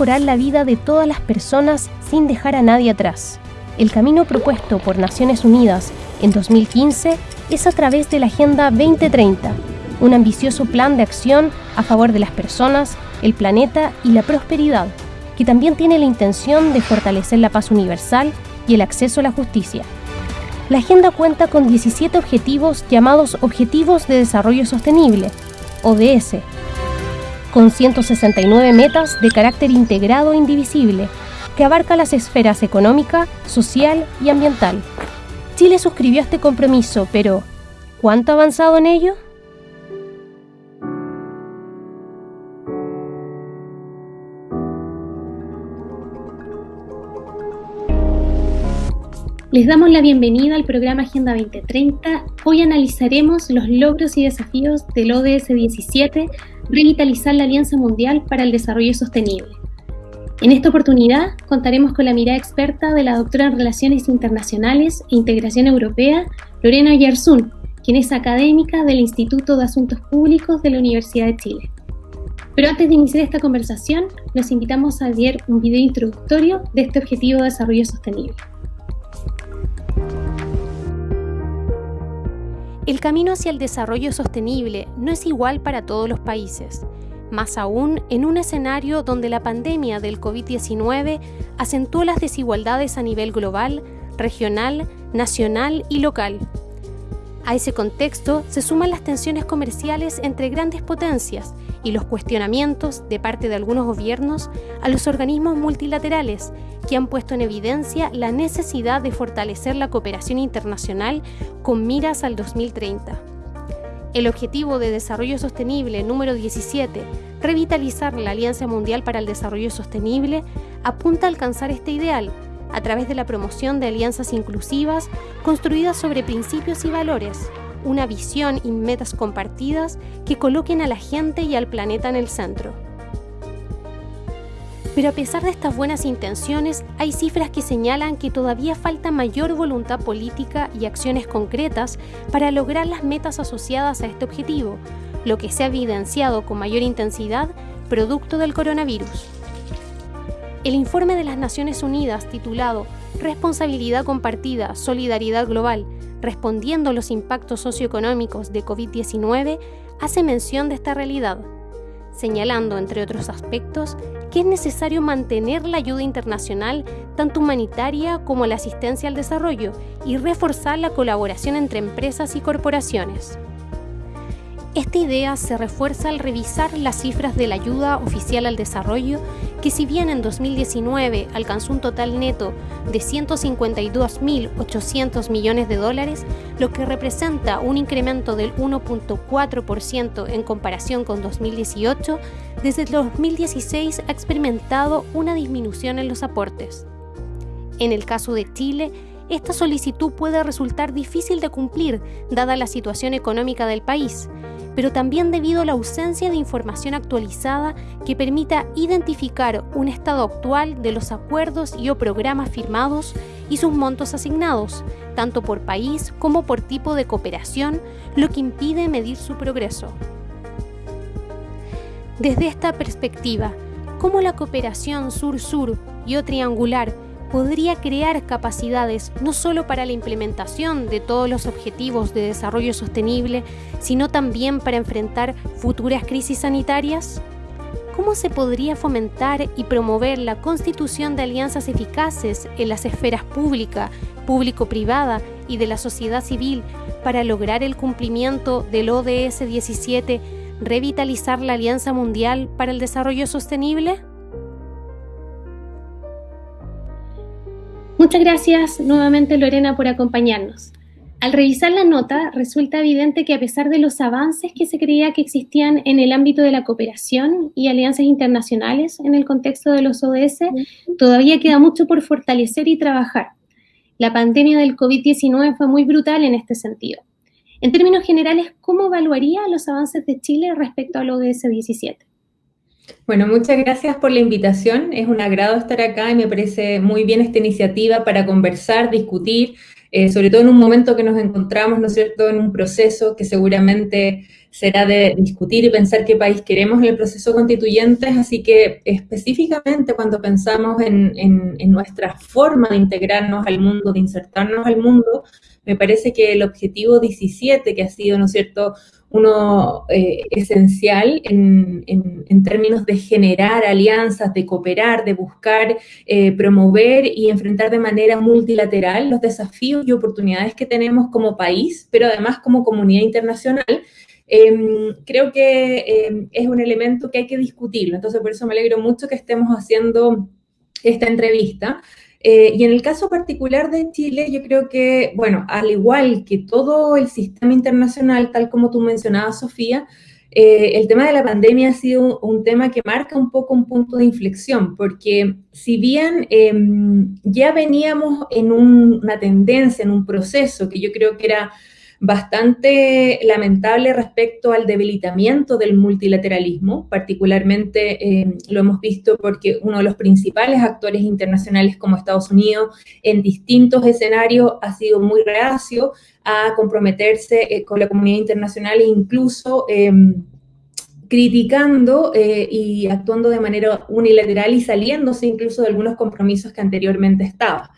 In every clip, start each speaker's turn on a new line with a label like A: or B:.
A: mejorar la vida de todas las personas sin dejar a nadie atrás. El camino propuesto por Naciones Unidas en 2015 es a través de la Agenda 2030, un ambicioso plan de acción a favor de las personas, el planeta y la prosperidad, que también tiene la intención de fortalecer la paz universal y el acceso a la justicia. La agenda cuenta con 17 objetivos llamados Objetivos de Desarrollo Sostenible, ODS, con 169 metas de carácter integrado e indivisible, que abarca las esferas económica, social y ambiental. Chile suscribió este compromiso, pero ¿cuánto ha avanzado en ello? Les damos la bienvenida al programa Agenda 2030. Hoy analizaremos los logros y desafíos del ODS 17, revitalizar la Alianza Mundial para el Desarrollo Sostenible. En esta oportunidad contaremos con la mirada experta de la doctora en Relaciones Internacionales e Integración Europea, Lorena Yarzún, quien es académica del Instituto de Asuntos Públicos de la Universidad de Chile. Pero antes de iniciar esta conversación, los invitamos a ver un video introductorio de este objetivo de desarrollo sostenible. El camino hacia el desarrollo sostenible no es igual para todos los países, más aún en un escenario donde la pandemia del COVID-19 acentuó las desigualdades a nivel global, regional, nacional y local. A ese contexto se suman las tensiones comerciales entre grandes potencias y los cuestionamientos de parte de algunos gobiernos a los organismos multilaterales que han puesto en evidencia la necesidad de fortalecer la cooperación internacional con miras al 2030. El Objetivo de Desarrollo Sostenible número 17, revitalizar la Alianza Mundial para el Desarrollo Sostenible, apunta a alcanzar este ideal a través de la promoción de alianzas inclusivas construidas sobre principios y valores, una visión y metas compartidas que coloquen a la gente y al planeta en el centro. Pero a pesar de estas buenas intenciones, hay cifras que señalan que todavía falta mayor voluntad política y acciones concretas para lograr las metas asociadas a este objetivo, lo que se ha evidenciado con mayor intensidad producto del coronavirus. El informe de las Naciones Unidas titulado Responsabilidad compartida, solidaridad global, respondiendo a los impactos socioeconómicos de COVID-19, hace mención de esta realidad, señalando, entre otros aspectos, que es necesario mantener la ayuda internacional, tanto humanitaria como la asistencia al desarrollo, y reforzar la colaboración entre empresas y corporaciones. Esta idea se refuerza al revisar las cifras de la ayuda oficial al desarrollo, que si bien en 2019 alcanzó un total neto de 152.800 millones de dólares, lo que representa un incremento del 1.4% en comparación con 2018, desde 2016 ha experimentado una disminución en los aportes. En el caso de Chile, esta solicitud puede resultar difícil de cumplir dada la situación económica del país, pero también debido a la ausencia de información actualizada que permita identificar un estado actual de los acuerdos y o programas firmados y sus montos asignados, tanto por país como por tipo de cooperación, lo que impide medir su progreso. Desde esta perspectiva, ¿cómo la cooperación sur-sur y o triangular podría crear capacidades no solo para la implementación de todos los objetivos de desarrollo sostenible, sino también para enfrentar futuras crisis sanitarias? ¿Cómo se podría fomentar y promover la constitución de alianzas eficaces en las esferas pública, público-privada y de la sociedad civil para lograr el cumplimiento del ODS 17, revitalizar la Alianza Mundial para el Desarrollo Sostenible? Muchas gracias nuevamente Lorena por acompañarnos. Al revisar la nota, resulta evidente que a pesar de los avances que se creía que existían en el ámbito de la cooperación y alianzas internacionales en el contexto de los ODS, todavía queda mucho por fortalecer y trabajar. La pandemia del COVID-19 fue muy brutal en este sentido. En términos generales, ¿cómo evaluaría los avances de Chile respecto al ODS 17?
B: Bueno, muchas gracias por la invitación. Es un agrado estar acá y me parece muy bien esta iniciativa para conversar, discutir, eh, sobre todo en un momento que nos encontramos, ¿no es cierto?, en un proceso que seguramente será de discutir y pensar qué país queremos en el proceso constituyente, así que específicamente cuando pensamos en, en, nuestra forma de integrarnos al mundo, de insertarnos al mundo, me parece que el objetivo 17, que ha sido, ¿no cierto?, uno eh, esencial en, en, términos de generar alianzas, de cooperar, de buscar, eh, promover y enfrentar de manera multilateral los desafíos y oportunidades que tenemos como país, pero además como comunidad internacional, em, creo que em, es un elemento que hay que discutirlo. Entonces, por eso me alegro mucho que estemos haciendo esta entrevista. Eh, y en el caso particular de Chile, yo creo que, bueno, al igual que todo el sistema internacional, tal como tú mencionabas, Sofía, eh, el tema de la pandemia ha sido un, tema que marca un poco un punto de inflexión, porque si bien em, ya veníamos en una tendencia, en un proceso que yo creo que era bastante lamentable respecto al debilitamiento del multilateralismo, particularmente eh, lo hemos visto porque uno de los principales actores internacionales como Estados Unidos en distintos escenarios ha sido muy reacio a comprometerse eh, con la comunidad internacional e incluso em, criticando eh, y actuando de manera unilateral y saliéndose incluso de algunos compromisos que anteriormente estaba.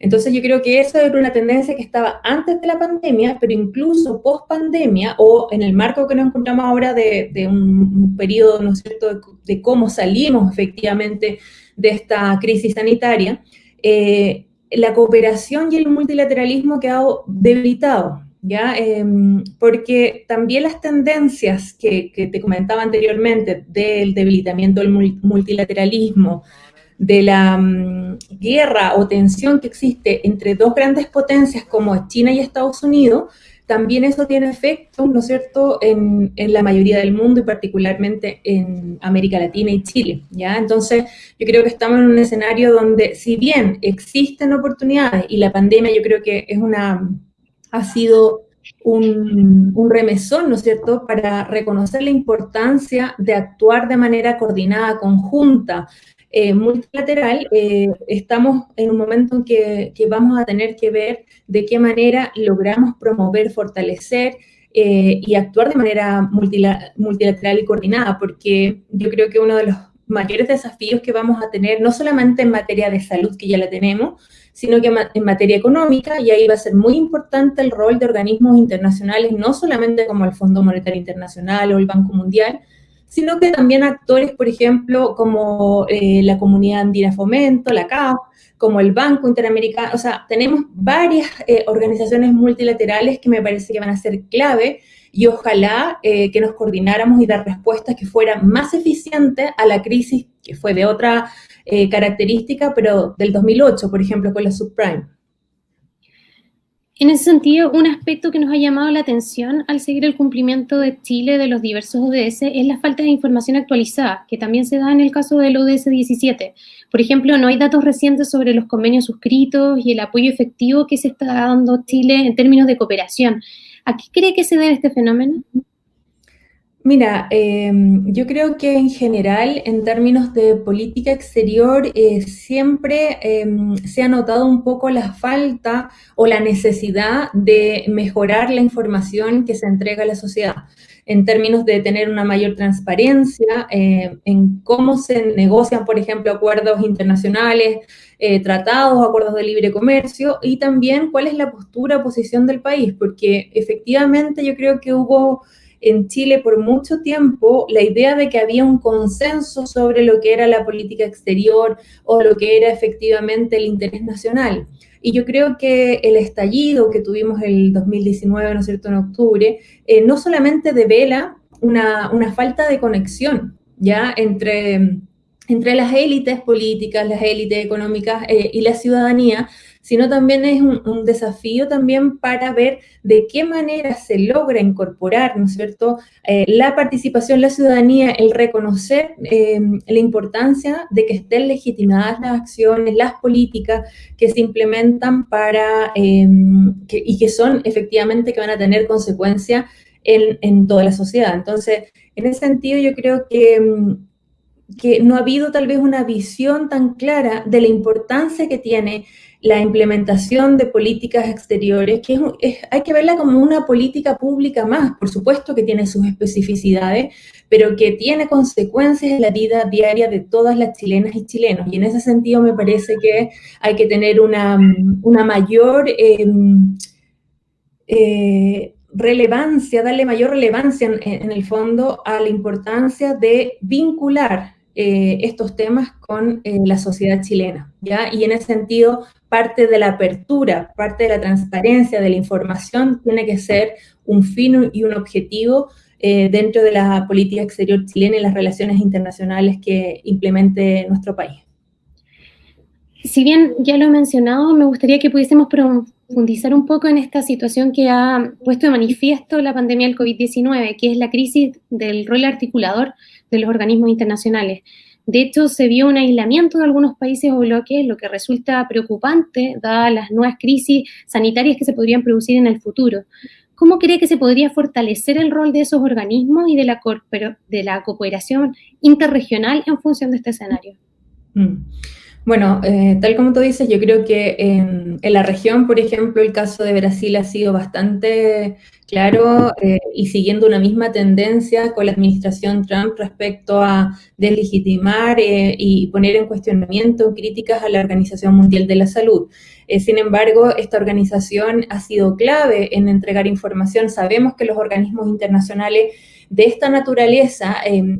B: Entonces yo creo que eso era una tendencia que estaba antes de la pandemia, pero incluso post pandemia o en el marco que nos encontramos ahora de, un, periodo, ¿no es cierto?, de, cómo salimos efectivamente de esta crisis sanitaria, eh, la cooperación y el multilateralismo ha quedado debilitado, ¿ya? Em, porque también las tendencias que, que, te comentaba anteriormente del debilitamiento del multilateralismo, de la mm, guerra o tensión que existe entre dos grandes potencias como China y Estados Unidos, también eso tiene efecto, ¿no es cierto?, en, la mayoría del mundo y particularmente en América Latina y Chile, ¿ya? Entonces, yo creo que estamos en un escenario donde, si bien existen oportunidades y la pandemia yo creo que es una, ha sido un, un, remesón, ¿no es cierto?, para reconocer la importancia de actuar de manera coordinada, conjunta, eh, multilateral, eh, estamos en un momento en que, vamos a tener que ver de qué manera logramos promover, fortalecer eh, y actuar de manera multilateral y coordinada, porque yo creo que uno de los mayores desafíos que vamos a tener, no solamente en materia de salud, que ya la tenemos, sino que en materia económica, y ahí va a ser muy importante el rol de organismos internacionales, no solamente como el Fondo Monetario Internacional o el Banco Mundial, sino que también actores, por ejemplo, como eh, la Comunidad Andina Fomento, la CAF, como el Banco Interamericano, o sea, tenemos varias eh, organizaciones multilaterales que me parece que van a ser clave y ojalá eh, que nos coordináramos y dar respuestas que fueran más eficientes a la crisis que fue de otra característica, pero del 2008, por ejemplo, con la subprime.
A: En ese sentido, un aspecto que nos ha llamado la atención al seguir el cumplimiento de Chile de los diversos ODS es la falta de información actualizada, que también se da en el caso del ODS 17. Por ejemplo, no hay datos recientes sobre los convenios suscritos y el apoyo efectivo que se está dando Chile en términos de cooperación. ¿A qué cree que se debe este fenómeno?
B: Mira, em, yo creo que en general, en términos de política exterior, eh, siempre em, se ha notado un poco la falta o la necesidad de mejorar la información que se entrega a la sociedad, en términos de tener una mayor transparencia eh, en cómo se negocian, por ejemplo, acuerdos internacionales, eh, tratados, acuerdos de libre comercio, y también cuál es la postura posición del país, porque efectivamente yo creo que hubo en Chile por mucho tiempo la idea de que había un consenso sobre lo que era la política exterior o lo que era efectivamente el interés nacional. Y yo creo que el estallido que tuvimos el 2019, ¿no es cierto?, en octubre, eh, no solamente devela una, una, falta de conexión, ¿ya?, entre, entre las élites políticas, las élites económicas eh, y la ciudadanía, sino también es un, desafío también para ver de qué manera se logra incorporar, ¿no es cierto?, eh, la participación, la ciudadanía, el reconocer em, la importancia de que estén legitimadas las acciones, las políticas que se implementan para, em, y que son efectivamente que van a tener consecuencias en, toda la sociedad. Entonces, en ese sentido yo creo que em, que no ha habido tal vez una visión tan clara de la importancia que tiene la implementación de políticas exteriores, que hay que verla como una política pública más, por supuesto que tiene sus especificidades, pero que tiene consecuencias en la vida diaria de todas las chilenas y chilenos. Y en ese sentido me parece que hay que tener una, mayor em, eh, relevancia, darle mayor relevancia en, el fondo a la importancia de vincular eh, estos temas con eh, la sociedad chilena, ¿ya? Y en ese sentido, parte de la apertura, parte de la transparencia de la información tiene que ser un fin y un objetivo eh, dentro de la política exterior chilena y las relaciones internacionales que implemente nuestro país.
A: Si bien ya lo he mencionado, me gustaría que pudiésemos profundizar un poco en esta situación que ha puesto de manifiesto la pandemia del COVID-19, que es la crisis del rol articulador de los organismos internacionales. De hecho, se vio un aislamiento de algunos países o bloques, lo que resulta preocupante, dadas las nuevas crisis sanitarias que se podrían producir en el futuro. ¿Cómo cree que se podría fortalecer el rol de esos organismos y de la, de la cooperación interregional en función de este escenario?
B: Mm. Bueno, eh, tal como tú dices, yo creo que en, la región, por ejemplo, el caso de Brasil ha sido bastante claro eh, y siguiendo una misma tendencia con la administración Trump respecto a deslegitimar eh, y poner en cuestionamiento críticas a la Organización Mundial de la Salud. sin embargo, esta organización ha sido clave en entregar información. Sabemos que los organismos internacionales de esta naturaleza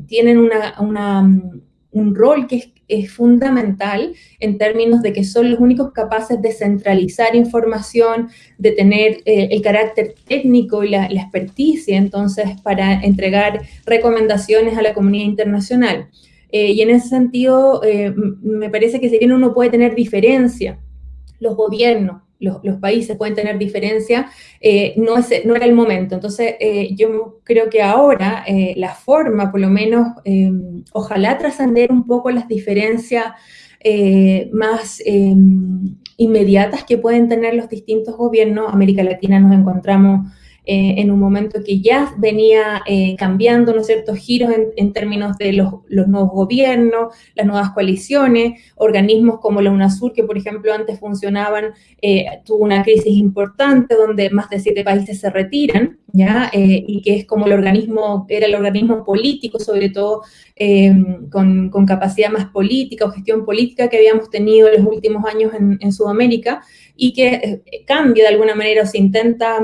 B: tienen una, un rol que es es fundamental en términos de que son los únicos capaces de centralizar información, de tener eh, el carácter técnico y la, experticia, entonces, para entregar recomendaciones a la comunidad internacional. Eh, y en ese sentido, eh, me parece que si bien uno puede tener diferencia, los gobiernos, los, países pueden tener diferencia, eh, no, no era el momento. Entonces, eh, yo creo que ahora eh, la forma, por lo menos, ojalá trascender un poco las diferencias más inmediatas que pueden tener los distintos gobiernos. América Latina nos encontramos eh, en un momento que ya venía eh, cambiando, ¿no es cierto?, giros en, términos de los, nuevos gobiernos, las nuevas coaliciones, organismos como la UNASUR, que por ejemplo antes funcionaban, eh, tuvo una crisis importante donde más de siete países se retiran, ¿ya? y que es como el organismo, era el organismo político, sobre todo con, con, capacidad más política o gestión política que habíamos tenido en los últimos años en, en Sudamérica, y que cambia de alguna manera o se intenta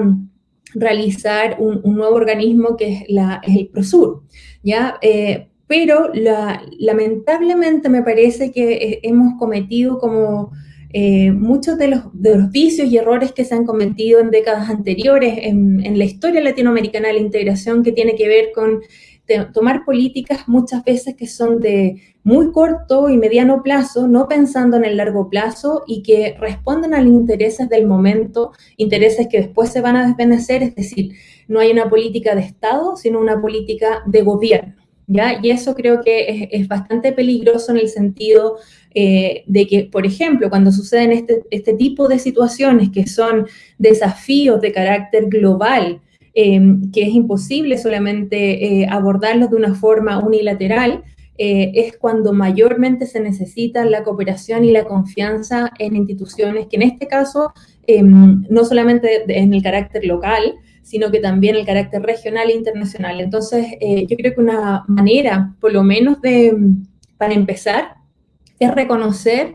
B: realizar un, nuevo organismo que es, la, el PROSUR, ¿ya? Eh, pero lamentablemente me parece que hemos cometido como eh, muchos de los, de los, vicios y errores que se han cometido en décadas anteriores en, en la historia latinoamericana de la integración que tiene que ver con tomar políticas muchas veces que son de muy corto y mediano plazo, no pensando en el largo plazo y que responden a los intereses del momento, intereses que después se van a desvanecer, es decir, no hay una política de Estado, sino una política de gobierno. ¿Ya? Y eso creo que es, bastante peligroso en el sentido eh, de que, por ejemplo, cuando suceden este, este tipo de situaciones que son desafíos de carácter global, Em, que es imposible solamente eh, abordarlos de una forma unilateral, eh, es cuando mayormente se necesita la cooperación y la confianza en instituciones que en este caso em, no solamente en el carácter local, sino que también el carácter regional e internacional. Entonces, eh, yo creo que una manera, por lo menos de, para empezar, es reconocer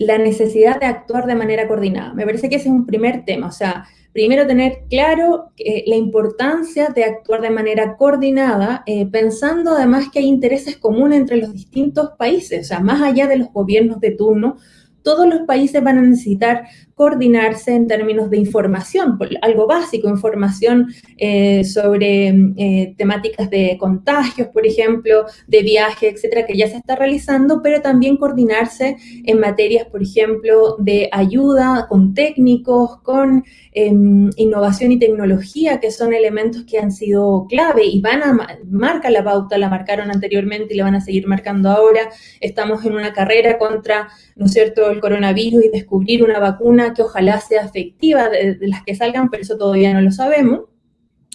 B: la necesidad de actuar de manera coordinada. Me parece que ese es un primer tema, o sea, primero tener claro eh, la importancia de actuar de manera coordinada, eh, pensando además que hay intereses comunes entre los distintos países, o sea, más allá de los gobiernos de turno, todos los países van a necesitar coordinarse en términos de información, algo básico, información eh, sobre eh, temáticas de contagios, por ejemplo, de viaje, etcétera, que ya se está realizando, pero también coordinarse en materias, por ejemplo, de ayuda con técnicos, con em, innovación y tecnología, que son elementos que han sido clave y van a marcar la pauta, la marcaron anteriormente y la van a seguir marcando ahora. Estamos en una carrera contra, ¿no es cierto?, el coronavirus y descubrir una vacuna que ojalá sea efectiva de, las que salgan, pero eso todavía no lo sabemos.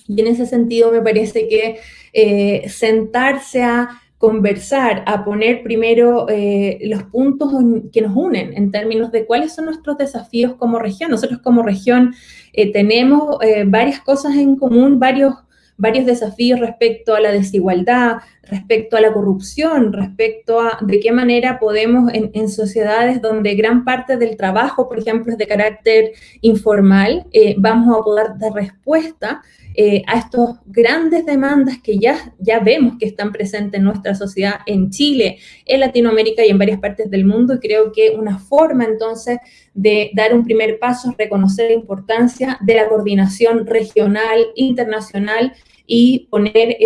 B: Y en ese sentido me parece que eh, sentarse a conversar, a poner primero eh, los puntos que nos unen en términos de cuáles son nuestros desafíos como región. Nosotros como región eh, tenemos varias cosas en común, varios varios desafíos respecto a la desigualdad, respecto a la corrupción, respecto a de qué manera podemos en, sociedades donde gran parte del trabajo, por ejemplo, es de carácter informal, eh, vamos a poder dar respuesta eh, a estas grandes demandas que ya, ya vemos que están presentes en nuestra sociedad en Chile, en Latinoamérica y en varias partes del mundo. Y creo que una forma entonces de dar un primer paso es reconocer la importancia de la coordinación regional, internacional y poner,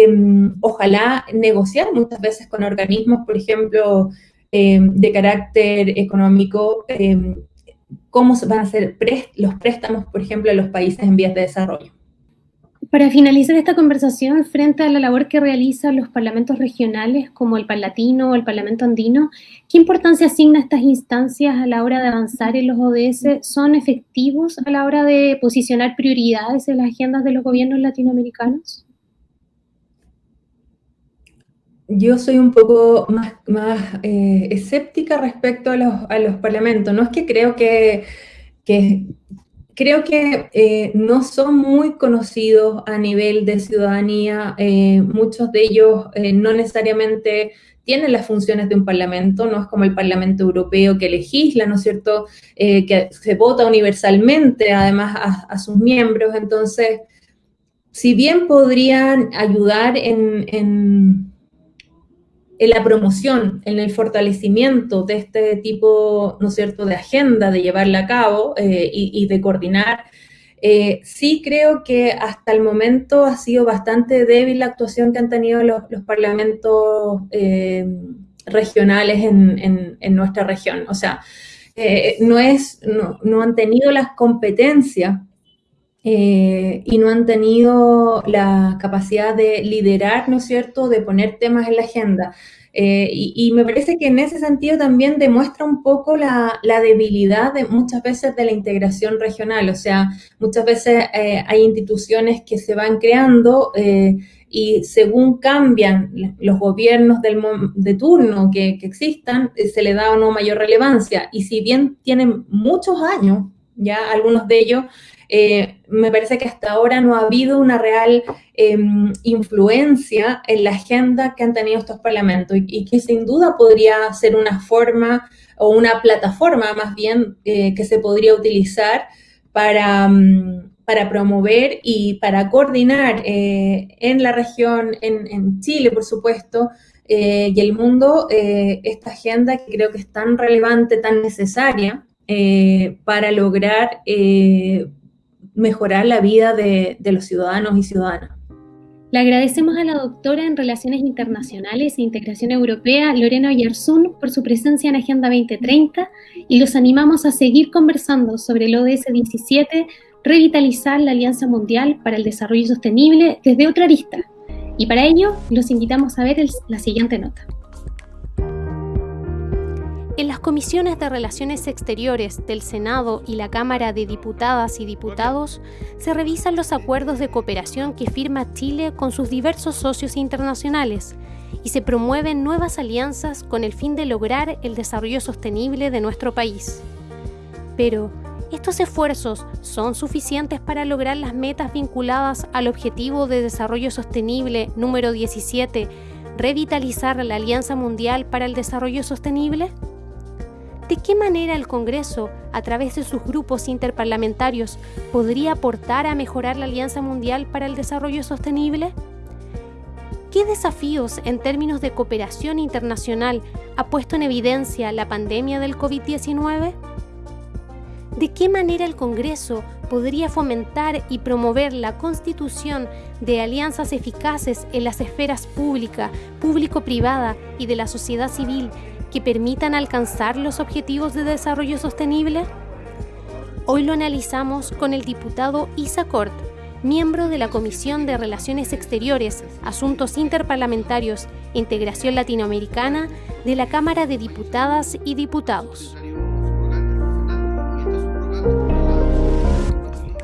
B: ojalá, negociar muchas veces con organismos, por ejemplo, em, de carácter económico, em, cómo van a ser los préstamos, por ejemplo, a los países en vías de desarrollo.
A: Para finalizar esta conversación, frente a la labor que realizan los parlamentos regionales como el Parlatino o el Parlamento Andino, ¿qué importancia asigna estas instancias a la hora de avanzar en los ODS? ¿Son efectivos a la hora de posicionar prioridades en las agendas de los gobiernos latinoamericanos?
B: Yo soy un poco más, más eh, escéptica respecto a los, a los, parlamentos. No es que creo que, que creo que eh, no son muy conocidos a nivel de ciudadanía. Eh, muchos de ellos no necesariamente tienen las funciones de un parlamento, no es como el Parlamento Europeo que legisla, ¿no es cierto?, que se vota universalmente además a, sus miembros. Entonces, si bien podrían ayudar en la promoción, en el fortalecimiento de este tipo, ¿no es cierto?, de agenda, de llevarla a cabo eh, y, de coordinar. Eh, sí creo que hasta el momento ha sido bastante débil la actuación que han tenido los, parlamentos eh, regionales en, nuestra región. O sea, no, es, no, han tenido las competencias y no han tenido la capacidad de liderar, ¿no es cierto?, de poner temas en la agenda. Eh, y, me parece que en ese sentido también demuestra un poco la, debilidad de muchas veces de la integración regional. O sea, muchas veces eh, hay instituciones que se van creando eh, y según cambian los gobiernos del, de turno que, que existan, se le da o no mayor relevancia. Y si bien tienen muchos años, ya algunos de ellos, eh, me parece que hasta ahora no ha habido una real em, influencia en la agenda que han tenido estos parlamentos y, que sin duda podría ser una forma o una plataforma más bien eh, que se podría utilizar para, mm, para promover y para coordinar eh, en la región, en, Chile, por supuesto, y el mundo, esta agenda que creo que es tan relevante, tan necesaria para lograr mejorar la vida de, los ciudadanos y ciudadanas.
A: Le agradecemos a la doctora en Relaciones Internacionales e Integración Europea, Lorena Oyarzún, por su presencia en Agenda 2030 y los animamos a seguir conversando sobre el ODS 17, revitalizar la Alianza Mundial para el Desarrollo Sostenible desde otra arista. Y para ello, los invitamos a ver la siguiente nota. En las comisiones de Relaciones Exteriores del Senado y la Cámara de Diputadas y Diputados se revisan los acuerdos de cooperación que firma Chile con sus diversos socios internacionales y se promueven nuevas alianzas con el fin de lograr el desarrollo sostenible de nuestro país. Pero, ¿estos esfuerzos son suficientes para lograr las metas vinculadas al Objetivo de Desarrollo Sostenible número 17, revitalizar la Alianza Mundial para el Desarrollo Sostenible? ¿De qué manera el Congreso, a través de sus grupos interparlamentarios, podría aportar a mejorar la Alianza Mundial para el Desarrollo Sostenible? ¿Qué desafíos en términos de cooperación internacional ha puesto en evidencia la pandemia del COVID-19? ¿De qué manera el Congreso podría fomentar y promover la constitución de alianzas eficaces en las esferas pública, público-privada y de la sociedad civil que permitan alcanzar los objetivos de desarrollo sostenible? Hoy lo analizamos con el diputado Isa Cort, miembro de la Comisión de Relaciones Exteriores, Asuntos Interparlamentarios e Integración Latinoamericana de la Cámara de Diputadas y Diputados.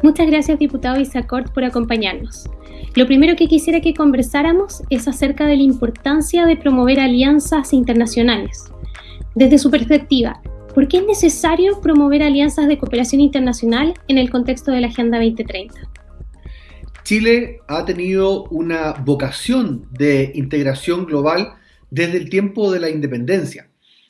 A: Muchas gracias, diputado Isa Cort, por acompañarnos. Lo primero que quisiera que conversáramos es acerca de la importancia de promover alianzas internacionales. Desde su perspectiva, ¿por qué es necesario promover alianzas de cooperación internacional en el contexto de la Agenda 2030?
C: Chile ha tenido una vocación de integración global desde el tiempo de la independencia.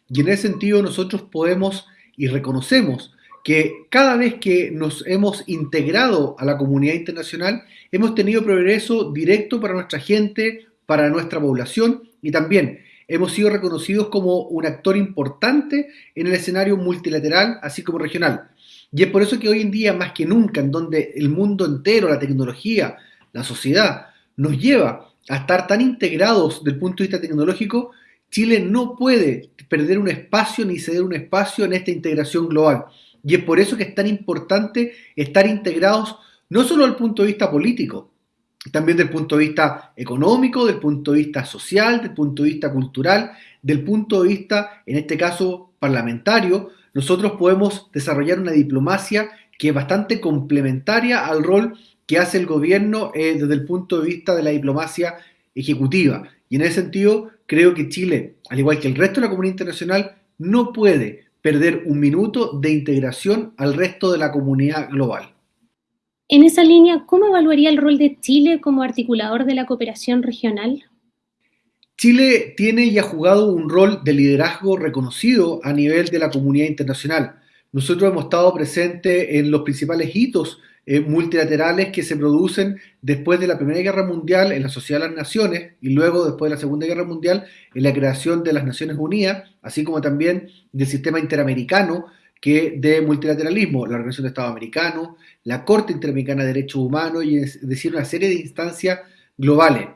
C: Y en ese sentido nosotros podemos y reconocemos que cada vez que nos hemos integrado a la comunidad internacional, hemos tenido progreso directo para nuestra gente, para nuestra población y también hemos sido reconocidos como un actor importante en el escenario multilateral, así como regional. Y es por eso que hoy en día, más que nunca, en donde el mundo entero, la tecnología, la sociedad, nos lleva a estar tan integrados del punto de vista tecnológico, Chile no puede perder un espacio ni ceder un espacio en esta integración global. Y es por eso que es tan importante estar integrados no solo desde el punto de vista político, también del punto de vista económico, del punto de vista social, del punto de vista cultural, del punto de vista, en este caso, parlamentario, nosotros podemos desarrollar una diplomacia que es bastante complementaria al rol que hace el gobierno eh, desde el punto de vista de la diplomacia ejecutiva. Y en ese sentido, creo que Chile, al igual que el resto de la comunidad internacional, no puede perder un minuto de integración al resto de la comunidad global.
A: En esa línea, ¿cómo evaluaría el rol de Chile como articulador de la cooperación regional?
C: Chile tiene y ha jugado un rol de liderazgo reconocido a nivel de la comunidad internacional. Nosotros hemos estado presentes en los principales hitos eh, multilaterales que se producen después de la Primera Guerra Mundial en la Sociedad de las Naciones y luego después de la Segunda Guerra Mundial en la creación de las Naciones Unidas, así como también del sistema interamericano que de multilateralismo, la Organización de Estados Americanos, la Corte Interamericana de Derechos Humanos y es decir, una serie de instancias globales.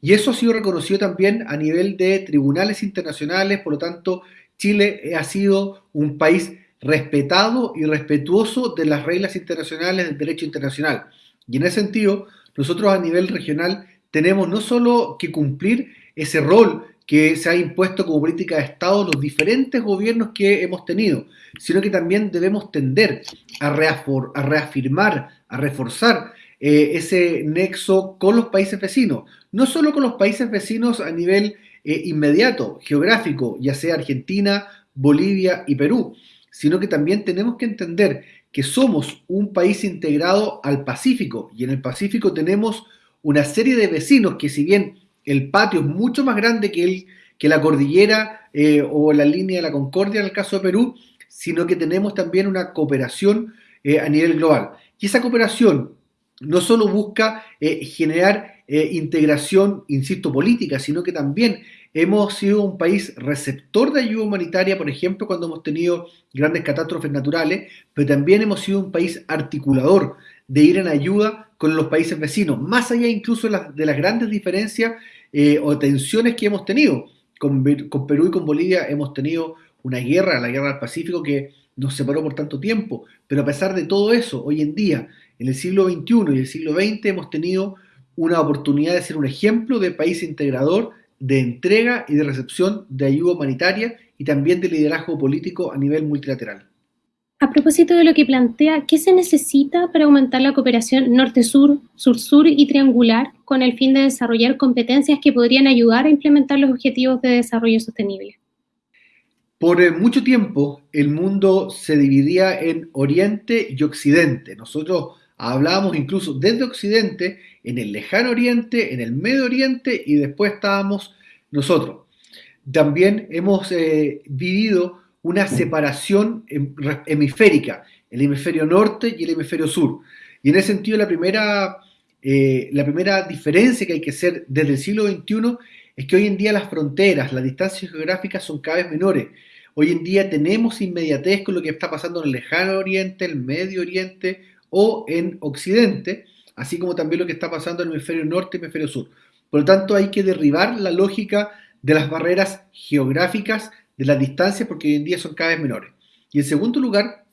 C: Y eso ha sido reconocido también a nivel de tribunales internacionales, por lo tanto, Chile ha sido un país respetado y respetuoso de las reglas internacionales del derecho internacional. Y en ese sentido, nosotros a nivel regional tenemos no solo que cumplir ese rol que se ha impuesto como política de Estado los diferentes gobiernos que hemos tenido, sino que también debemos tender a, reafirmar, a reforzar eh, ese nexo con los países vecinos, no solo con los países vecinos a nivel eh, inmediato, geográfico, ya sea Argentina, Bolivia y Perú, sino que también tenemos que entender que somos un país integrado al Pacífico y en el Pacífico tenemos una serie de vecinos que si bien el patio es mucho más grande que, el, que la cordillera eh, o la línea de la Concordia en el caso de Perú, sino que tenemos también una cooperación a nivel global. Y esa cooperación no solo busca eh, generar eh, integración, insisto, política, sino que también hemos sido un país receptor de ayuda humanitaria, por ejemplo, cuando hemos tenido grandes catástrofes naturales, pero también hemos sido un país articulador de ir en ayuda con los países vecinos, más allá incluso de las, grandes diferencias eh, o tensiones que hemos tenido. Con, con Perú y con Bolivia hemos tenido una guerra, la guerra del Pacífico, que nos separó por tanto tiempo, pero a pesar de todo eso, hoy en día en el siglo XXI y el siglo XX hemos tenido una oportunidad de ser un ejemplo de país integrador, de entrega y de recepción de ayuda humanitaria y también de liderazgo político a nivel multilateral.
A: A propósito de lo que plantea, ¿qué se necesita para aumentar la cooperación norte-sur, sur-sur y triangular con el fin de desarrollar competencias que podrían ayudar a implementar los objetivos de desarrollo sostenible?
C: Por eh, mucho tiempo el mundo se dividía en Oriente y Occidente. Nosotros Hablábamos incluso desde Occidente, en el lejano Oriente, en el Medio Oriente y después estábamos nosotros. También hemos eh, vivido una separación hemisférica, el hemisferio norte y el hemisferio sur. Y en ese sentido la primera, eh, la primera diferencia que hay que hacer desde el siglo XXI es que hoy en día las fronteras, las distancias geográficas son cada vez menores. Hoy en día tenemos inmediatez con lo que está pasando en el lejano oriente, el medio oriente o en Occidente, así como también lo que está pasando en el hemisferio norte y hemisferio sur. Por lo tanto, hay que derribar la lógica de las barreras geográficas, de las distancias, porque hoy en día son cada vez menores. Y en segundo lugar,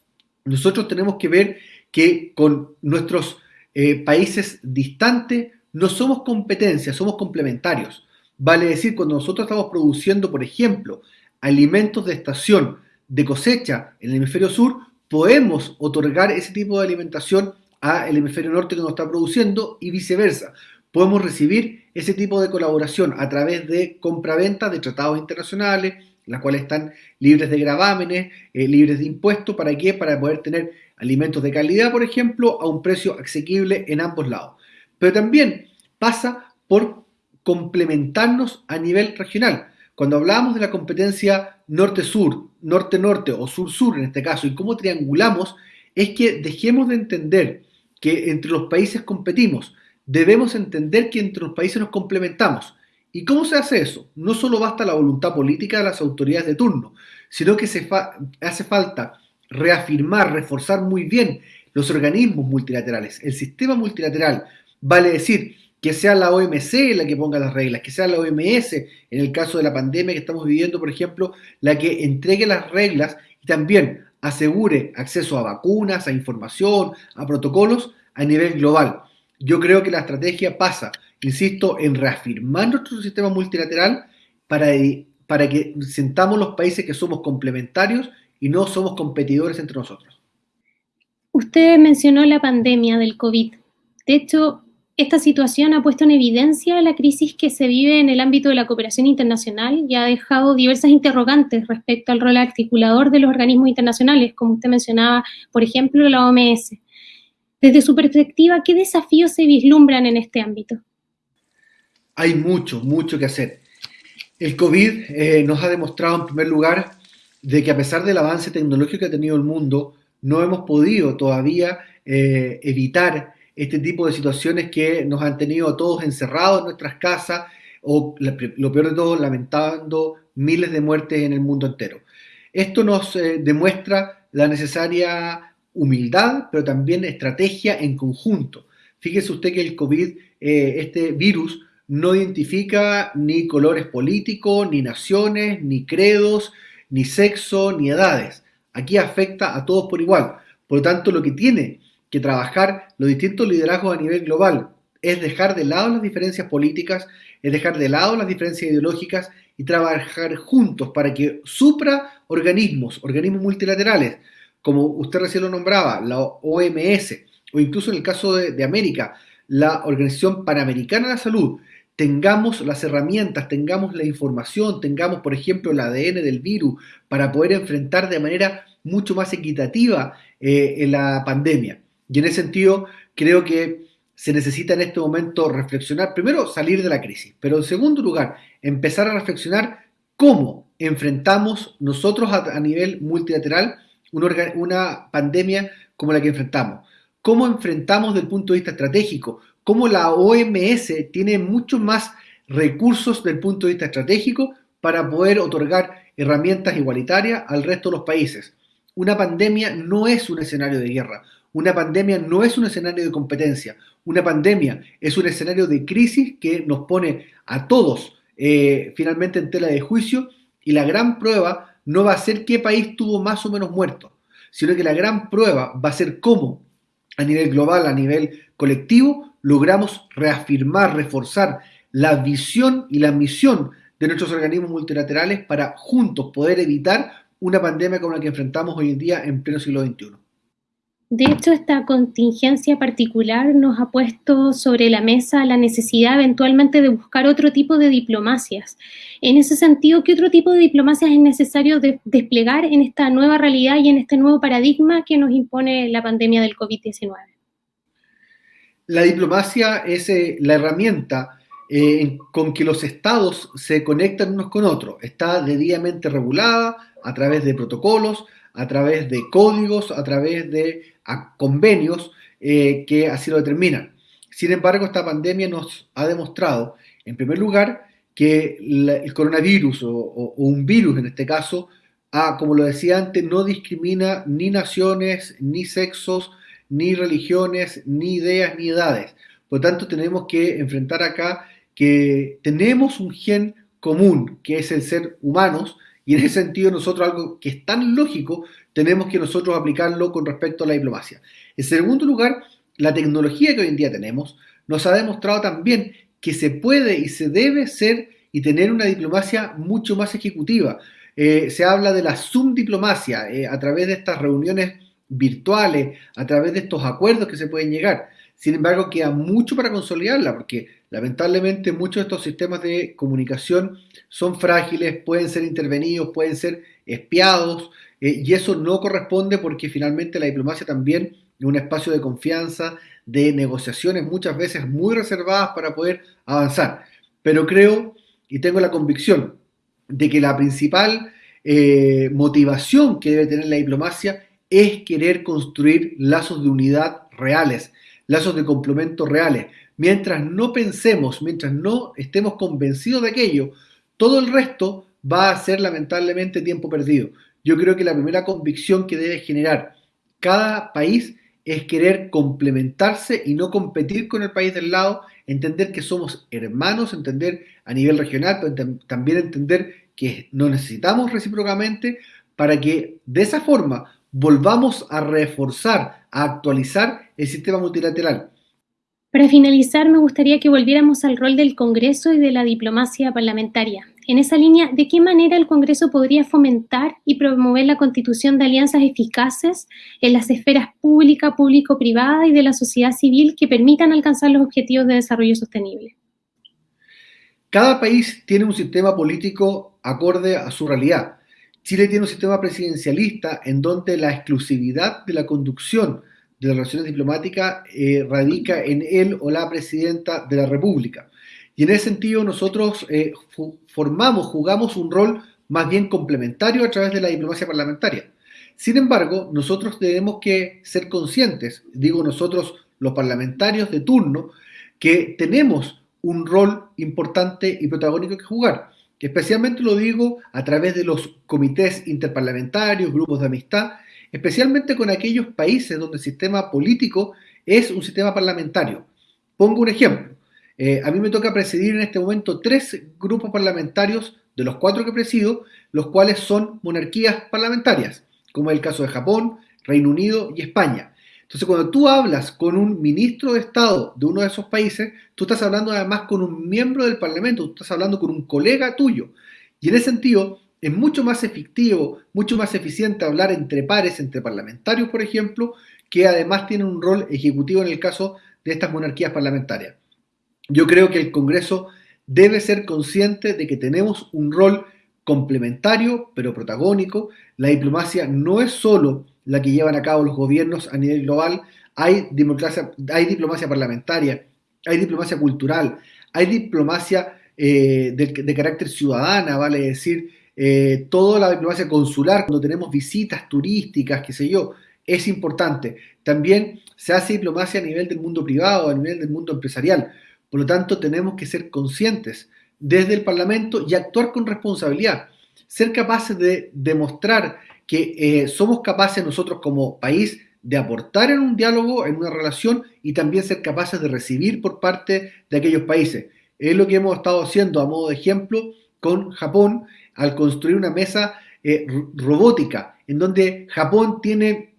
C: nosotros tenemos que ver que con nuestros eh, países distantes no somos competencias, somos complementarios. Vale decir, cuando nosotros estamos produciendo, por ejemplo, alimentos de estación de cosecha en el hemisferio sur, podemos otorgar ese tipo de alimentación al hemisferio norte que nos está produciendo y viceversa. podemos recibir ese tipo de colaboración a través de compra-venta de tratados internacionales, las cuales están libres de gravámenes, eh, libres de impuestos. ¿Para qué? Para poder tener alimentos de calidad, por ejemplo, a un precio asequible en ambos lados. Pero también pasa por complementarnos a nivel regional. Cuando hablamos de la competencia norte-sur, norte-norte o sur-sur en este caso, y cómo triangulamos, es que dejemos de entender que entre los países competimos, debemos entender que entre los países nos complementamos. ¿Y cómo se hace eso? No solo basta la voluntad política de las autoridades de turno, sino que se hace falta reafirmar, reforzar muy bien los organismos multilaterales, el sistema multilateral, vale decir, que sea la OMC la que ponga las reglas, que sea la OMS, en el caso de la pandemia que estamos viviendo, por ejemplo, la que entregue las reglas y también asegure acceso a vacunas, a información, a protocolos a nivel global. Yo creo que la estrategia pasa, insisto, en reafirmar nuestro sistema multilateral para, que sentamos los países que somos complementarios y no somos competidores entre nosotros.
A: Usted mencionó la pandemia del COVID. De hecho, esta situación ha puesto en evidencia la crisis que se vive en el ámbito de la cooperación internacional y ha dejado diversas interrogantes respecto al rol articulador de los organismos internacionales, como usted mencionaba, por ejemplo, la OMS. Desde su perspectiva, ¿qué desafíos se vislumbran en este ámbito?
C: Hay mucho, mucho que hacer. El COVID eh, nos ha demostrado, en primer lugar, de que a pesar del avance tecnológico que ha tenido el mundo, no hemos podido todavía eh, evitar este tipo de situaciones que nos han tenido a todos encerrados en nuestras casas o lo peor de todo, lamentando miles de muertes en el mundo entero. Esto nos eh, demuestra la necesaria humildad, pero también estrategia en conjunto. Fíjese usted que el COVID, eh, este virus, no identifica ni colores políticos, ni naciones, ni credos, ni sexo, ni edades. Aquí afecta a todos por igual. Por lo tanto, lo que tiene que trabajar los distintos liderazgos a nivel global es dejar de lado las diferencias políticas, es dejar de lado las diferencias ideológicas y trabajar juntos para que supra organismos, organismos multilaterales, como usted recién lo nombraba, la OMS, o incluso en el caso de, de América, la Organización Panamericana de la Salud, tengamos las herramientas, tengamos la información, tengamos, por ejemplo, el ADN del virus para poder enfrentar de manera mucho más equitativa eh, la pandemia. Y en ese sentido, creo que se necesita en este momento reflexionar, primero salir de la crisis, pero en segundo lugar, empezar a reflexionar cómo enfrentamos nosotros a, nivel multilateral una, una, pandemia como la que enfrentamos. Cómo enfrentamos desde el punto de vista estratégico, cómo la OMS tiene muchos más recursos desde el punto de vista estratégico para poder otorgar herramientas igualitarias al resto de los países. Una pandemia no es un escenario de guerra, una pandemia no es un escenario de competencia, una pandemia es un escenario de crisis que nos pone a todos eh, finalmente en tela de juicio y la gran prueba no va a ser qué país tuvo más o menos muertos, sino que la gran prueba va a ser cómo a nivel global, a nivel colectivo, logramos reafirmar, reforzar la visión y la misión de nuestros organismos multilaterales para juntos poder evitar una pandemia como la que enfrentamos hoy en día en pleno siglo XXI.
A: De hecho, esta contingencia particular nos ha puesto sobre la mesa la necesidad eventualmente de buscar otro tipo de diplomacias. En ese sentido, ¿qué otro tipo de diplomacias es necesario desplegar en esta nueva realidad y en este nuevo paradigma que nos impone la pandemia del COVID-19?
C: La diplomacia es eh, la herramienta eh, con que los estados se conectan unos con otros. Está debidamente regulada a través de protocolos, a través de códigos, a través de convenios eh, que así lo determinan. Sin embargo, esta pandemia nos ha demostrado, en primer lugar, que el coronavirus o, un virus en este caso, como lo decía antes, no discrimina ni naciones, ni sexos, ni religiones, ni ideas, ni edades. Por lo tanto, tenemos que enfrentar acá que tenemos un gen común, que es el ser humanos, y en ese sentido nosotros algo que es tan lógico, tenemos que nosotros aplicarlo con respecto a la diplomacia. En segundo lugar, la tecnología que hoy en día tenemos nos ha demostrado también que se puede y se debe ser y tener una diplomacia mucho más ejecutiva. Eh, se habla de la Zoom diplomacia eh, a través de estas reuniones virtuales, a través de estos acuerdos que se pueden llegar. Sin embargo queda mucho para consolidarla, porque lamentablemente muchos de estos sistemas de comunicación son frágiles, pueden ser intervenidos, pueden ser espiados, eh, y eso no corresponde porque finalmente la diplomacia también es un espacio de confianza, de negociaciones muchas veces muy reservadas para poder avanzar. Pero creo y tengo la convicción de que la principal eh, motivación que debe tener la diplomacia es querer construir lazos de unidad reales, lazos de complemento reales. Mientras no pensemos, mientras no estemos convencidos de aquello, todo el resto va a ser lamentablemente tiempo perdido. Yo creo que la primera convicción que debe generar cada país es querer complementarse y no competir con el país del lado, entender que somos hermanos, entender a nivel regional, pero también entender que nos necesitamos recíprocamente para que de esa forma volvamos a reforzar, a actualizar el sistema multilateral.
A: Para finalizar, me gustaría que volviéramos al rol del Congreso y de la diplomacia parlamentaria. En esa línea, ¿de qué manera el Congreso podría fomentar y promover la constitución de alianzas eficaces en las esferas pública, público-privada y de la sociedad civil que permitan alcanzar los objetivos de desarrollo sostenible?
C: Cada país tiene un sistema político acorde a su realidad. Chile tiene un sistema presidencialista en donde la exclusividad de la conducción de las relaciones diplomáticas eh, radica en él o la presidenta de la República. Y en ese sentido nosotros eh, formamos, jugamos un rol más bien complementario a través de la diplomacia parlamentaria. Sin embargo, nosotros tenemos que ser conscientes, digo nosotros los parlamentarios de turno, que tenemos un rol importante y protagónico que jugar. Especialmente lo digo a través de los comités interparlamentarios, grupos de amistad, especialmente con aquellos países donde el sistema político es un sistema parlamentario. Pongo un ejemplo. Eh, a mí me toca presidir en este momento tres grupos parlamentarios, de los cuatro que presido, los cuales son monarquías parlamentarias, como es el caso de Japón, Reino Unido y España. Entonces, cuando tú hablas con un ministro de Estado de uno de esos países, tú estás hablando además con un miembro del Parlamento, tú estás hablando con un colega tuyo. Y en ese sentido, es mucho más efectivo, mucho más eficiente hablar entre pares, entre parlamentarios, por ejemplo, que además tienen un rol ejecutivo en el caso de estas monarquías parlamentarias. Yo creo que el Congreso debe ser consciente de que tenemos un rol complementario, pero protagónico. La diplomacia no es solo la que llevan a cabo los gobiernos a nivel global, hay, hay diplomacia parlamentaria, hay diplomacia cultural, hay diplomacia eh, de, carácter ciudadana, vale decir, eh, toda la diplomacia consular, cuando tenemos visitas turísticas, qué sé yo, es importante. También se hace diplomacia a nivel del mundo privado, a nivel del mundo empresarial. Por lo tanto, tenemos que ser conscientes desde el Parlamento y actuar con responsabilidad. Ser capaces de demostrar que eh, somos capaces nosotros como país de aportar en un diálogo, en una relación y también ser capaces de recibir por parte de aquellos países. Es lo que hemos estado haciendo a modo de ejemplo con Japón al construir una mesa eh, robótica, en donde Japón tiene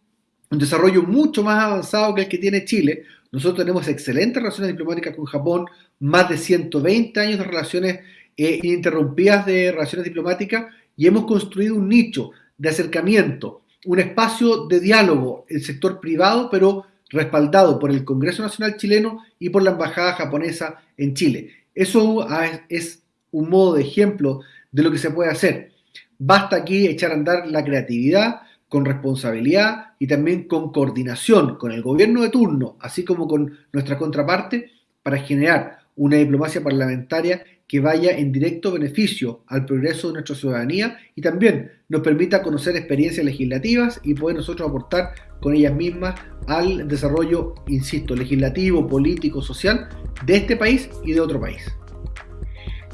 C: un desarrollo mucho más avanzado que el que tiene Chile. Nosotros tenemos excelentes relaciones diplomáticas con Japón, más de 120 años de relaciones eh, ininterrumpidas de relaciones diplomáticas y hemos construido un nicho de acercamiento, un espacio de diálogo, el sector privado, pero respaldado por el Congreso Nacional chileno y por la Embajada japonesa en Chile. Eso es un modo de ejemplo de lo que se puede hacer. Basta aquí echar a andar la creatividad con responsabilidad y también con coordinación con el gobierno de turno, así como con nuestra contraparte, para generar una diplomacia parlamentaria que vaya en directo beneficio al progreso de nuestra ciudadanía y también nos permita conocer experiencias legislativas y poder nosotros aportar con ellas mismas al desarrollo, insisto, legislativo, político, social de este país y de otro país.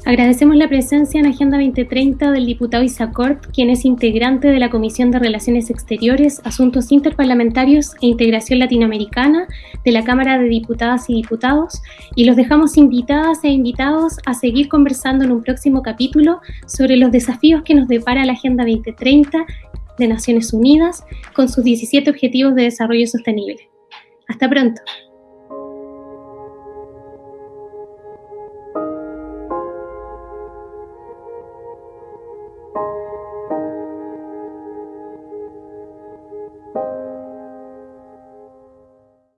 A: Agradecemos la presencia en Agenda 2030 del diputado Isacort, quien es integrante de la Comisión de Relaciones Exteriores, Asuntos Interparlamentarios e Integración Latinoamericana de la Cámara de Diputadas y Diputados, y los dejamos invitadas e invitados a seguir conversando en un próximo capítulo sobre los desafíos que nos depara la Agenda 2030 de Naciones Unidas con sus 17 Objetivos de Desarrollo Sostenible. Hasta pronto.